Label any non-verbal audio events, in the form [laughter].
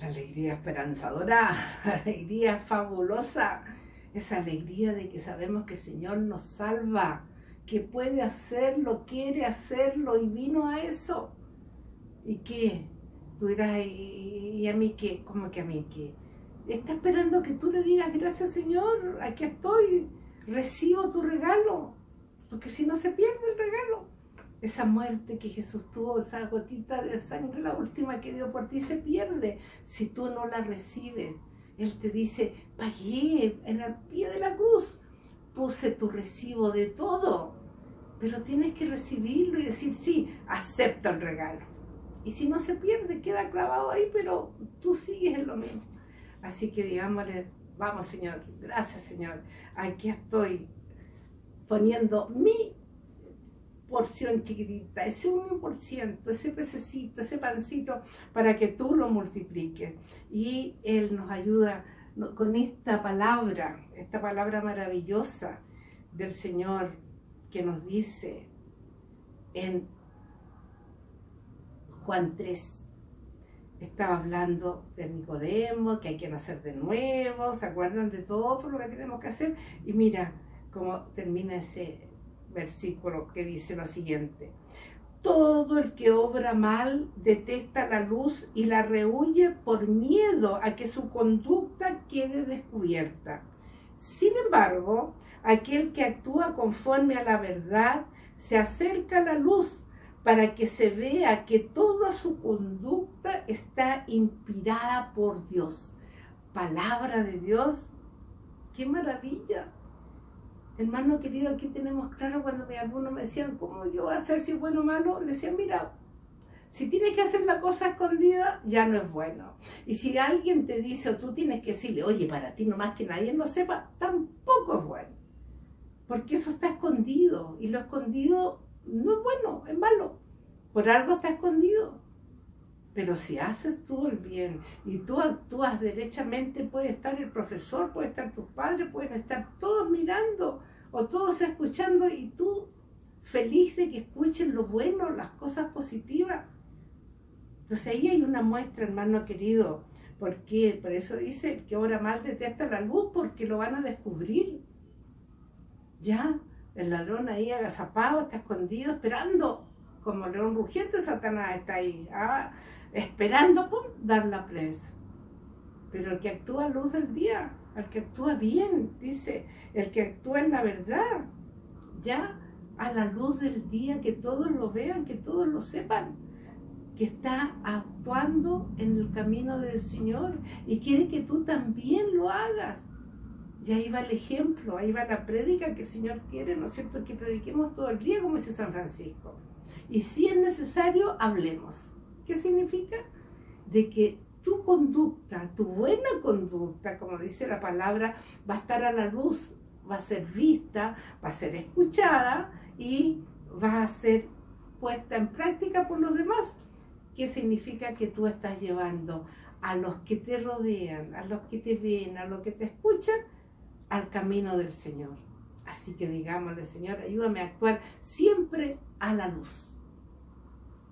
la alegría esperanzadora, la [laughs] alegría fabulosa, esa alegría de que sabemos que el Señor nos salva, que puede hacerlo, quiere hacerlo y vino a eso. ¿Y qué? Tú dirás, ¿y, a mí qué? ¿Cómo que a mí qué? Está esperando que tú le digas, gracias Señor, aquí estoy, recibo tu regalo, porque si no se pierde el regalo esa muerte que Jesús tuvo, esa gotita de sangre, la última que dio por ti, se pierde si tú no la recibes. Él te dice, pagué en el pie de la cruz, puse tu recibo de todo, pero tienes que recibirlo y decir, sí, acepta el regalo. Y si no se pierde, queda clavado ahí, pero tú sigues en lo mismo. Así que digámosle, vamos Señor, gracias Señor, aquí estoy poniendo mi porción chiquitita, ese 1%, ese pececito, ese pancito, para que tú lo multipliques. Y Él nos ayuda con esta palabra, esta palabra maravillosa del Señor que nos dice en Juan 3. Estaba hablando de Nicodemo, que hay que nacer de nuevo, ¿se acuerdan de todo lo que tenemos que hacer? Y mira cómo termina ese versículo que dice lo siguiente. Todo el que obra mal detesta la luz y la rehuye por miedo a que su conducta quede descubierta. Sin embargo, aquel que actúa conforme a la verdad se acerca a la luz para que se vea que toda su conducta está inspirada por Dios. Palabra de Dios, qué maravilla. Hermano querido, aquí tenemos claro cuando algunos me decían, ¿cómo yo voy a hacer si es bueno o malo? Le decía, mira, si tienes que hacer la cosa escondida, ya no es bueno. Y si alguien te dice o tú tienes que decirle, oye, para ti nomás que nadie lo sepa, tampoco es bueno. Porque eso está escondido. Y lo escondido no es bueno, es malo. Por algo está escondido. Pero si haces tú el bien y tú actúas derechamente, puede estar el profesor, puede estar tus padres, pueden estar todos mirando o todos escuchando y tú feliz de que escuchen lo bueno, las cosas positivas. Entonces ahí hay una muestra, hermano querido, porque por eso dice que ahora mal detesta la luz porque lo van a descubrir. Ya, el ladrón ahí agazapado, está escondido, esperando, como león rugiente, Satanás está ahí, ah, esperando dar la presa. Pero el que actúa a luz del día, el que actúa bien, dice, el que actúa en la verdad, ya a la luz del día, que todos lo vean, que todos lo sepan, que está actuando en el camino del Señor y quiere que tú también lo hagas. Y ahí va el ejemplo, ahí va la prédica que el Señor quiere, ¿no es cierto?, que prediquemos todo el día, como dice San Francisco. Y si es necesario, hablemos. ¿Qué significa? De que tu conducta, tu buena conducta, como dice la palabra, va a estar a la luz, va a ser vista, va a ser escuchada y va a ser puesta en práctica por los demás. ¿Qué significa que tú estás llevando a los que te rodean, a los que te ven, a los que te escuchan, al camino del Señor? Así que digámosle, Señor, ayúdame a actuar siempre a la luz